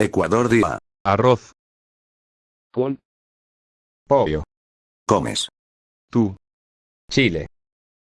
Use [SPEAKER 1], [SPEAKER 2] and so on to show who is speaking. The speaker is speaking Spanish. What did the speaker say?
[SPEAKER 1] Ecuador día.
[SPEAKER 2] Arroz.
[SPEAKER 3] Con.
[SPEAKER 4] Pollo.
[SPEAKER 1] Comes.
[SPEAKER 2] Tú.
[SPEAKER 4] Chile.